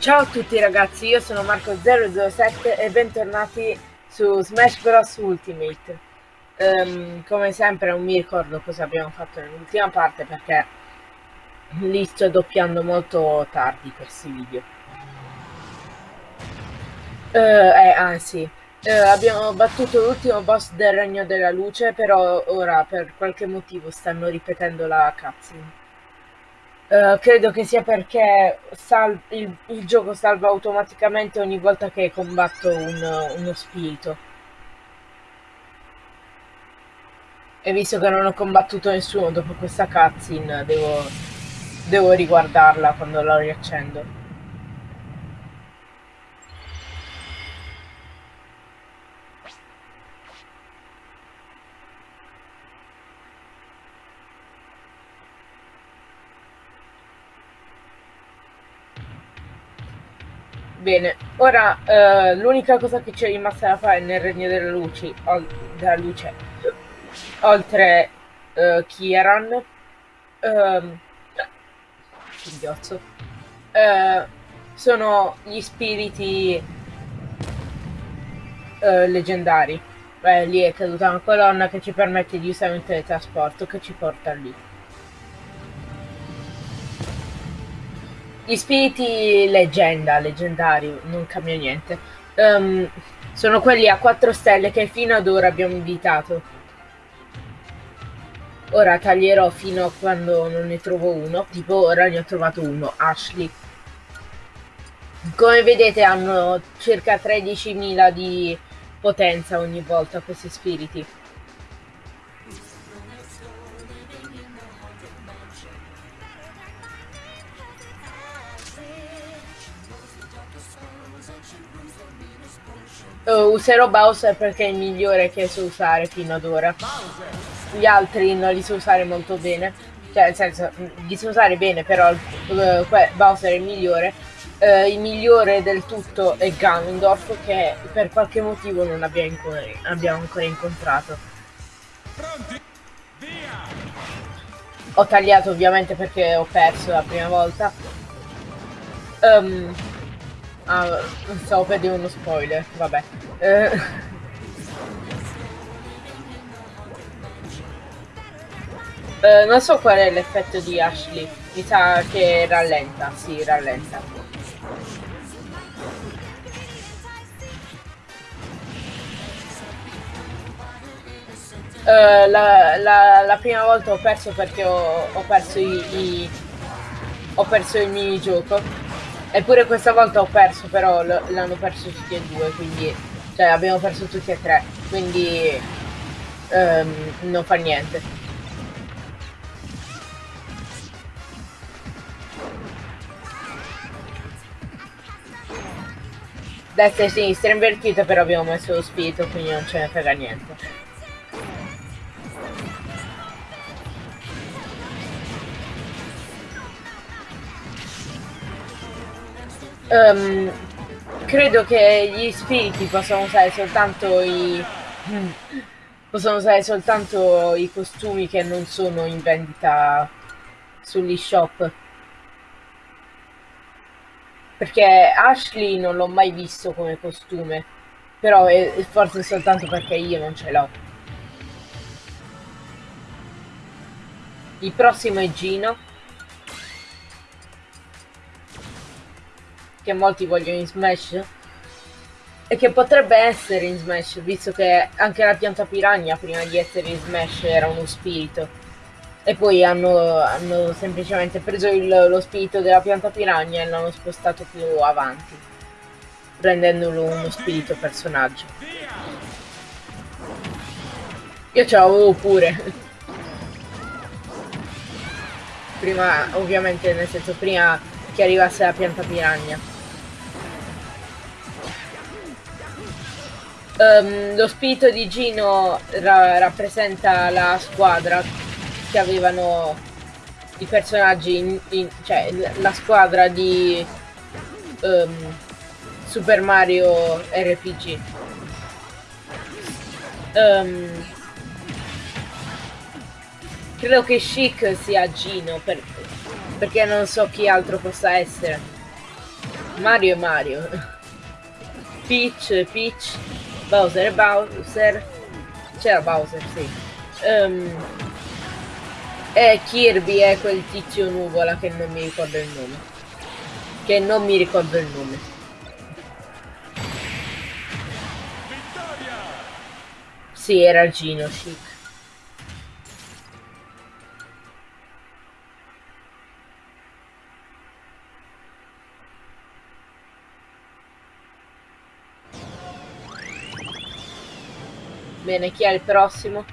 Ciao a tutti ragazzi, io sono Marco007 e bentornati su Smash Bros Ultimate. Um, come sempre non mi ricordo cosa abbiamo fatto nell'ultima parte perché li sto doppiando molto tardi questi video. Uh, eh, ah uh, abbiamo battuto l'ultimo boss del Regno della Luce, però ora per qualche motivo stanno ripetendo la cutscene. Uh, credo che sia perché il, il, gioco salva automaticamente ogni volta che combatto un, uno spirito. E visto che non ho combattuto nessuno dopo questa cutscene, devo, devo riguardarla quando la riaccendo. Bene, ora uh, l'unica cosa che ci è rimasta da fare nel Regno della Luce, della luce oltre uh, Kieran, um, uh, sono gli spiriti uh, leggendari. Beh, lì è caduta una colonna che ci permette di usare un teletrasporto che ci porta lì. Gli spiriti leggenda, leggendari, non cambia niente. Um, sono quelli a 4 stelle che fino ad ora abbiamo invitato. Ora taglierò fino a quando non ne trovo uno. Tipo ora ne ho trovato uno, Ashley. Come vedete hanno circa 13.000 di potenza ogni volta questi spiriti. Uh, userò Bowser perché è il migliore che so usare fino ad ora. Gli altri non li so usare molto bene. Cioè, nel senso, li so usare bene, però uh, Bowser è il migliore. Uh, il migliore del tutto è Ganondorf, che per qualche motivo non abbiamo, abbiamo ancora incontrato. Ho tagliato ovviamente perché ho perso la prima volta. Um, Ah, stavo per dire uno spoiler, vabbè. Eh. Eh, non so qual è l'effetto di Ashley, mi sa che rallenta, sì, rallenta. Uh, la, la, la, prima volta ho perso perché ho, ho perso i, i, ho perso il minigioco Eppure questa volta ho perso, però l'hanno perso tutti e due, quindi... Cioè, abbiamo perso tutti e tre, quindi... Um, non fa niente. Destra e sinistra invertita, però abbiamo messo lo spirito, quindi non ce ne frega niente. Um, credo che gli spiriti possano usare soltanto i possono usare soltanto i costumi che non sono in vendita sugli shop. Perché Ashley non l'ho mai visto come costume però è, forse soltanto perché io non ce l'ho. Il prossimo è Gino che molti vogliono in Smash e che potrebbe essere in Smash, visto che anche la pianta piranha prima di essere in Smash era uno spirito. E poi hanno, hanno semplicemente preso il, lo spirito della pianta piranha e l'hanno spostato più avanti, rendendolo uno spirito personaggio. Io ce l'avevo pure. Prima, ovviamente, nel senso, prima che arrivasse la pianta piranha. Um, lo spirito di Gino ra rappresenta la squadra che avevano i personaggi, in, in, cioè la squadra di um, Super Mario RPG. Um, credo che Chic sia Gino per, perché non so chi altro possa essere. Mario e Mario. Peach, Peach, Bowser e Bowser. C'era Bowser, sì. Um, e Kirby è quel tizio nuvola che non mi ricordo il nome. Che non mi ricordo il nome. Sì, era Gino Chic. Bene, chi è il prossimo?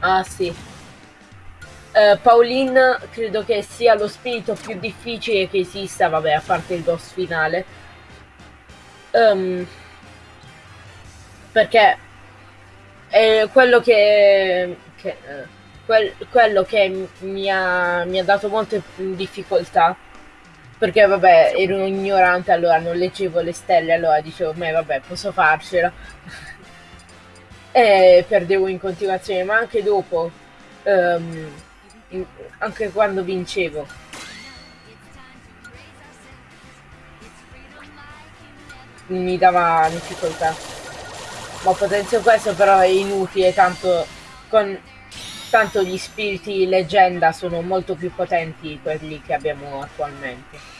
Ah sì. Uh, Pauline credo che sia lo spirito più difficile che esista, vabbè, a parte il boss finale. Um, perché è quello che, che uh, quel, quello che mi ha, mi ha dato molte difficoltà perché vabbè ero ignorante allora non leggevo le stelle allora dicevo ma vabbè posso farcela e perdevo in continuazione, ma anche dopo, um, in, anche quando vincevo. Mi dava difficoltà. Ma potenzio questo però è inutile, tanto, con, tanto gli spiriti leggenda sono molto più potenti di quelli che abbiamo attualmente.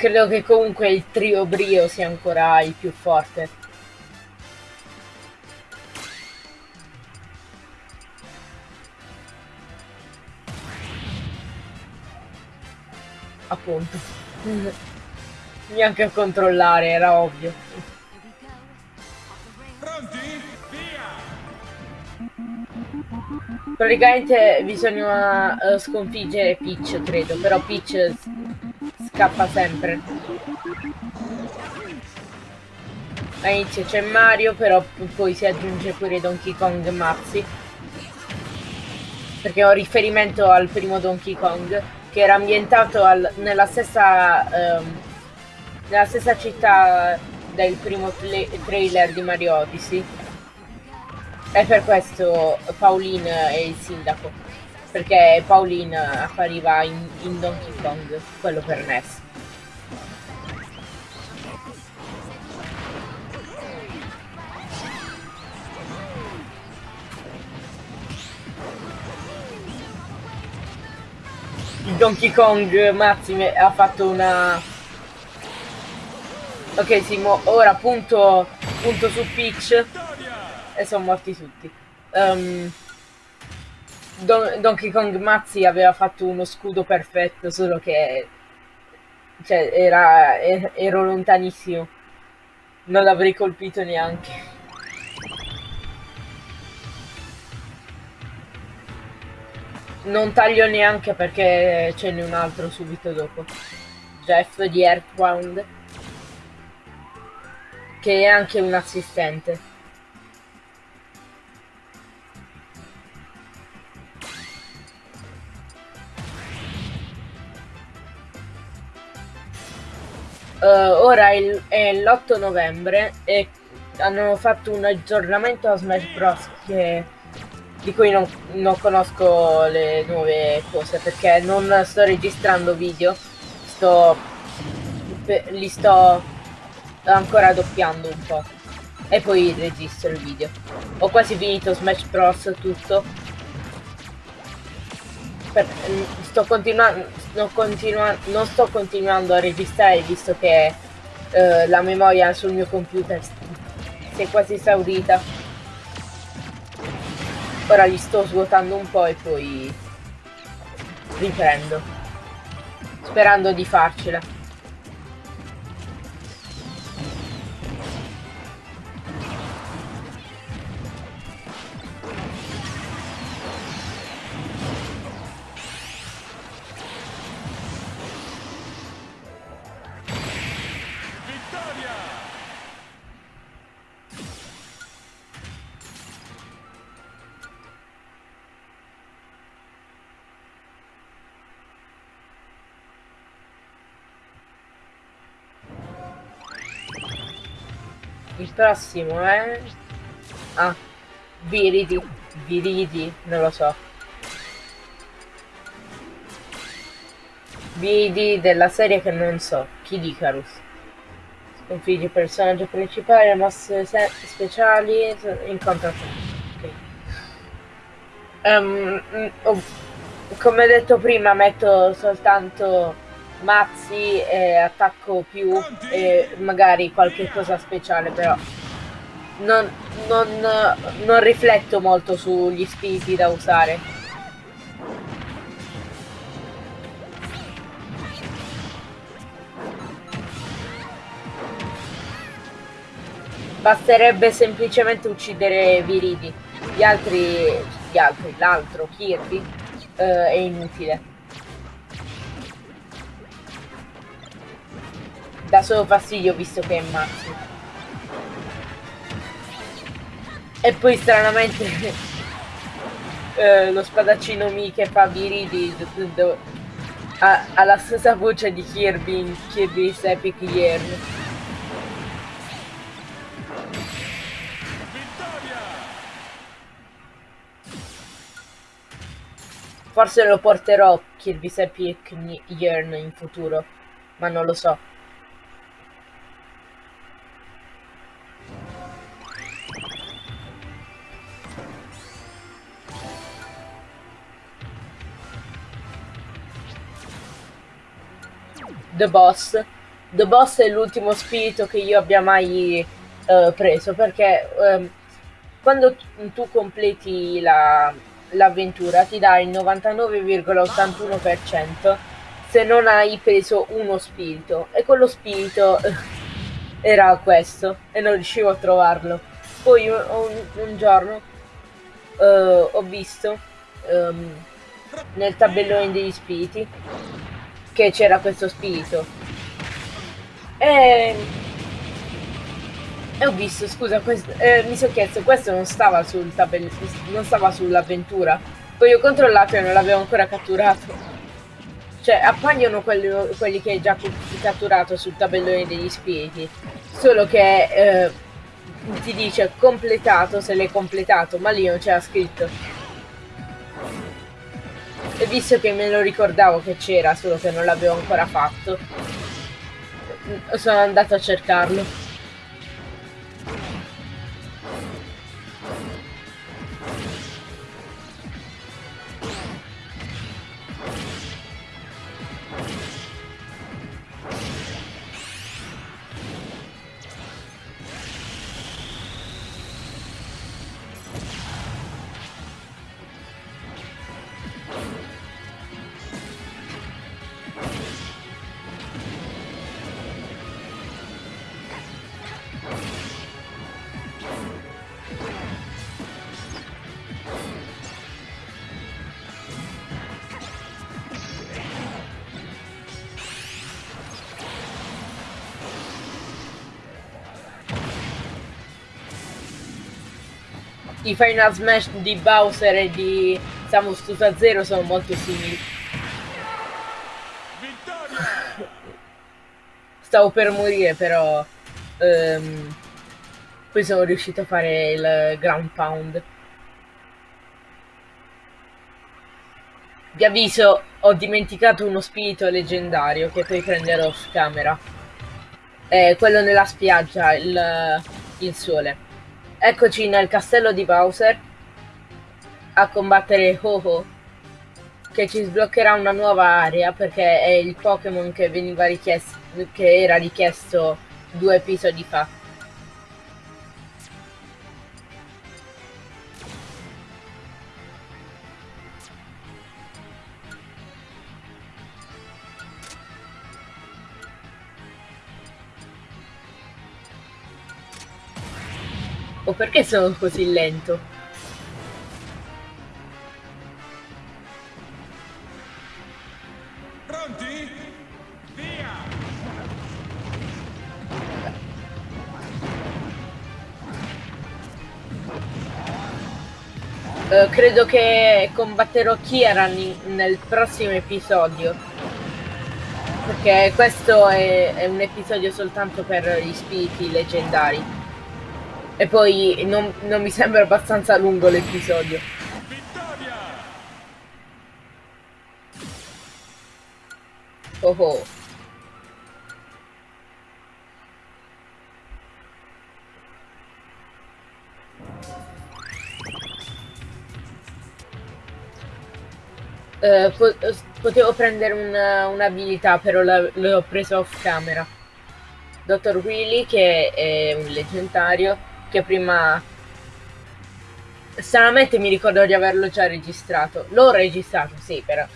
Credo che comunque il trio Brio sia ancora il più forte. Appunto. Neanche a controllare, era ovvio. Pronti? Via! Praticamente bisogna uh, sconfiggere Peach, credo, però Peach scappa sempre. All'inizio c'è Mario, però poi si aggiunge pure Donkey Kong Mazzi. Perché ho riferimento al primo Donkey Kong, che era ambientato al, nella, stessa, um, nella stessa città del primo trailer di Mario Odyssey. E per questo Pauline è il sindaco perché Pauline appariva in, in Donkey Kong, quello per NES. Il Donkey Kong Mazzi ha fatto una... Ok Simo, ora punto, punto su Peach e sono morti tutti. Um, Don Donkey Kong Mazzi aveva fatto uno scudo perfetto, solo che cioè, era, ero lontanissimo. Non l'avrei colpito neanche. Non taglio neanche perché ce n'è un altro subito dopo. Jeff di Earthbound. Che è anche un assistente. Uh, ora è l'8 novembre e hanno fatto un aggiornamento a Smash Bros. Che, di cui non, non, conosco le nuove cose perché non sto registrando video, sto, li sto ancora doppiando un po' e poi registro il video. Ho quasi finito Smash Bros. tutto. Per, sto continuando non, continua non sto continuando a registrare visto che uh, la memoria sul mio computer si è quasi esaurita. Ora li sto svuotando un po' e poi riprendo sperando di farcela Il prossimo è... Ah, Viridi. Viridi, non lo so. Vidi della serie che non so. Kid Icarus. Sconfiggi il personaggio principale, mosse speciali, incontra... Okay. Um, oh, come detto prima metto soltanto mazzi e attacco più e magari qualche cosa speciale però non, non, non rifletto molto sugli spiriti da usare. Basterebbe semplicemente uccidere Viridi. Gli altri gli altri l'altro Kirby eh, è inutile dà solo fastidio visto che è mazzi. E poi stranamente eh, lo spadaccino Mi che fa Viridi ha, ha la stessa voce di Kirby in Kirby's Epic Year. Forse lo porterò Kirby's Epic Yearn in futuro, ma non lo so. The Boss. The Boss è l'ultimo spirito che io abbia mai uh, preso perché um, quando tu completi l'avventura la, ti dà il 99,81% se non hai preso uno spirito e quello spirito era questo e non riuscivo a trovarlo. Poi un, un, un giorno uh, ho visto um, nel tabellone degli spiriti che c'era questo spirito. E, e ho visto, scusa, questo, eh, mi sono chiesto, questo non stava sul tabellone, non stava sull'avventura. Poi ho controllato e non l'avevo ancora catturato. Cioè, appaiono quelli, quelli che hai già catturato sul tabellone degli spiriti. Solo che eh, ti dice completato se l'hai completato, ma lì non c'era scritto. E visto che me lo ricordavo che c'era, solo che non l'avevo ancora fatto, sono andato a cercarlo. I Final Smash di Bowser e di Samus Tuta Zero sono molto simili. Stavo per morire però um, poi sono riuscito a fare il ground pound. Vi avviso, ho dimenticato uno spirito leggendario che poi prenderò off camera. È quello nella spiaggia, il, il sole. Eccoci nel castello di Bowser a combattere Ho-Ho che ci sbloccherà una nuova area perché è il Pokémon che che era richiesto due episodi fa. O perché sono così lento? Uh, credo che combatterò Kieran nel prossimo episodio. Perché questo è, è un episodio soltanto per gli spiriti leggendari. E poi non, non mi sembra abbastanza lungo l'episodio. Oh oh. Eh, po- potevo prendere un- un'abilità, però la- l'ho presa off camera. Dottor Willy, che è un leggendario, che prima... Stranamente mi ricordo di averlo già registrato. L'ho registrato, sì, però...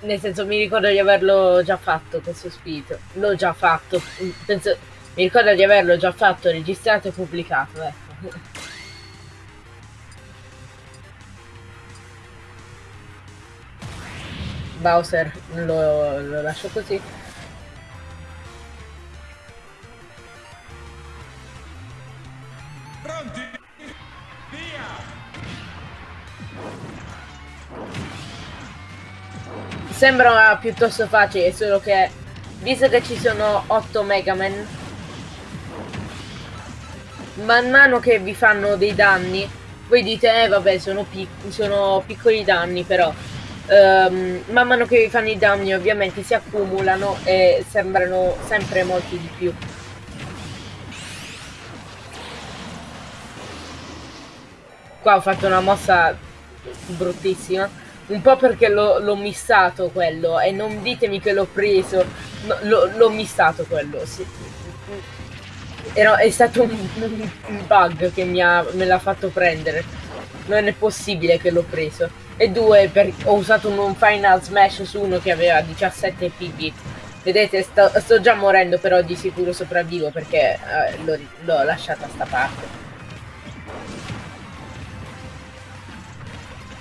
Nel senso, mi ricordo di averlo già fatto questo spirito. L'ho già fatto. Penso, mi ricordo di averlo già fatto, registrato e pubblicato, ecco. Bowser lo, lo lascio così. Pronti? Via! Sembra piuttosto facile, solo che visto che ci sono 8 Mega Man, man mano che vi fanno dei danni, voi dite, eh vabbè, sono, pic- sono piccoli danni, però ehm, man mano che fanno i danni ovviamente si accumulano e sembrano sempre molti di più. Qua ho fatto una mossa bruttissima. Un po' perché l'ho, missato quello e non ditemi che l'ho preso. No, l'ho, missato quello. Sì. Era- è stato un- un bug che mi ha, me l'ha fatto prendere. Non è possibile che l'ho preso. E due, per- ho usato un, Final Smash su uno che aveva 17 PB. Vedete, sto, sto già morendo, però di sicuro sopravvivo perché eh, l'ho, lasciata a sta parte.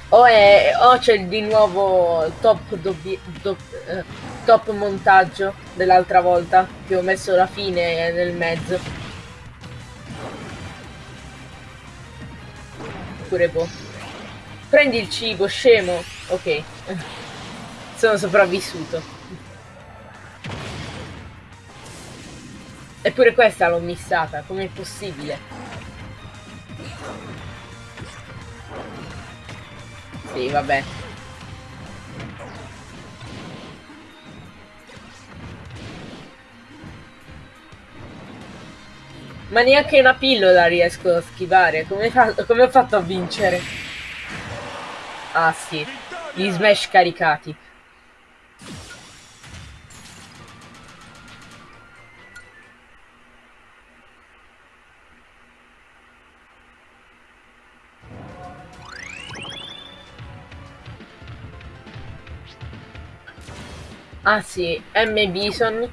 O, è, o c'è di nuovo top, dobbi- do- eh, top montaggio dell'altra volta che ho messo la fine nel mezzo. Pure boh. Prendi il cibo, scemo. Ok. Sono sopravvissuto. Eppure questa l'ho missata, com'è possibile? Sì, vabbè. Ma neanche una pillola riesco a schivare. Come, fa- come ho fatto a vincere? Ah sì, gli smash caricati. Ah sì, M. Bison.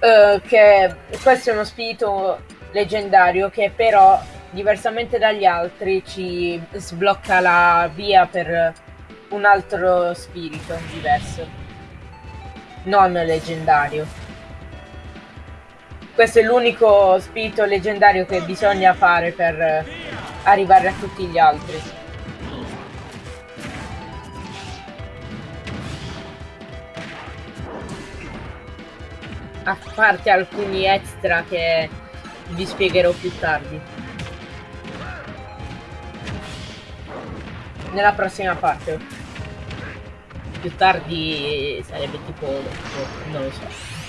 Eh, che questo è uno spirito leggendario che però, diversamente dagli altri, ci sblocca la via per un altro spirito diverso. Non leggendario. Questo è l'unico spirito leggendario che bisogna fare per arrivare a tutti gli altri. a parte alcuni extra che vi spiegherò più tardi. Nella prossima parte. Più tardi sarebbe tipo, tipo non lo so.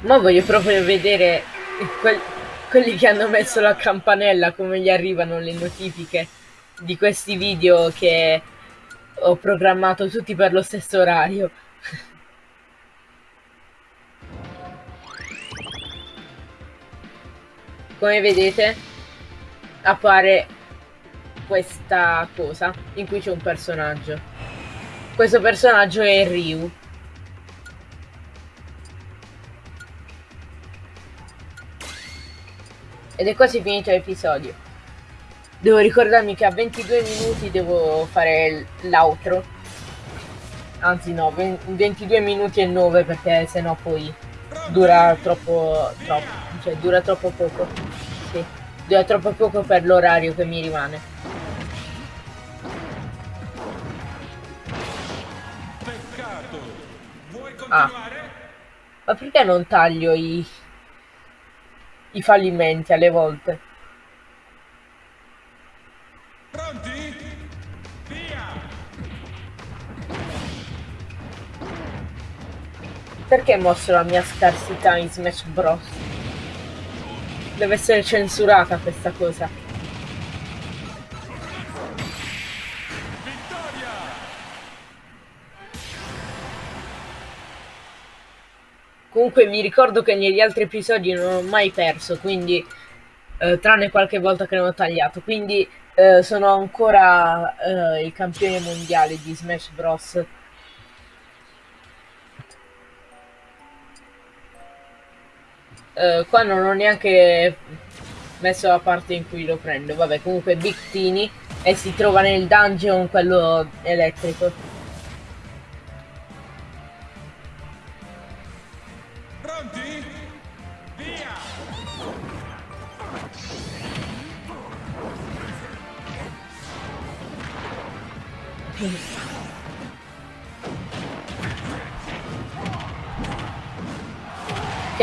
Ma voglio proprio vedere quel- quelli che hanno messo la campanella, come gli arrivano le notifiche di questi video che ho programmato tutti per lo stesso orario. Come vedete appare questa cosa in cui c'è un personaggio. Questo personaggio è Ryu. Ed è quasi finito l'episodio. Devo ricordarmi che a 22 minuti devo fare l'outro. Anzi no, 20 22 minuti e 9 perché sennò poi dura troppo, troppo, cioè dura troppo poco. Sì, dura troppo poco per l'orario che mi rimane. Peccato! Vuoi Ah. continuare? Ma perché non taglio i, i fallimenti alle volte? Pronti? Via! Perché mostro la mia scarsità in Smash Bros? Deve essere censurata questa cosa. Comunque mi ricordo che negli altri episodi non ho mai perso, quindi eh, tranne qualche volta che non ho tagliato, quindi eh, sono ancora eh, il campione mondiale di Smash Bros. Eh, qua non ho neanche messo la parte in cui lo prendo, vabbè comunque Big Tini e si trova nel dungeon quello elettrico.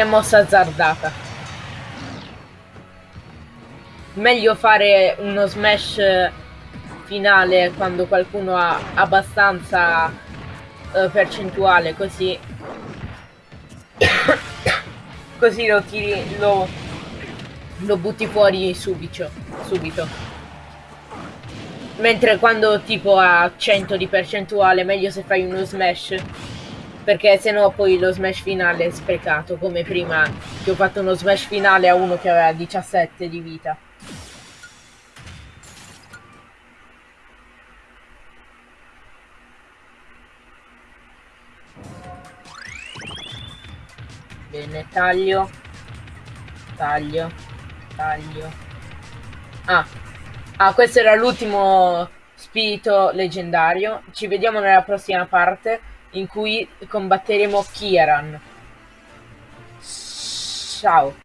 Che mossa azzardata. Meglio fare uno smash finale quando qualcuno ha abbastanza eh, percentuale, così così lo tiri lo, lo butti fuori subito, subito. Mentre quando tipo ha 100 di percentuale, meglio se fai uno smash perché sennò poi lo smash finale è sprecato come prima che ho fatto uno smash finale a uno che aveva 17 di vita. Bene taglio. Taglio. Taglio. Ah. Ah questo era l'ultimo spirito leggendario. Ci vediamo nella prossima parte in cui combatteremo Kieran. Ciao.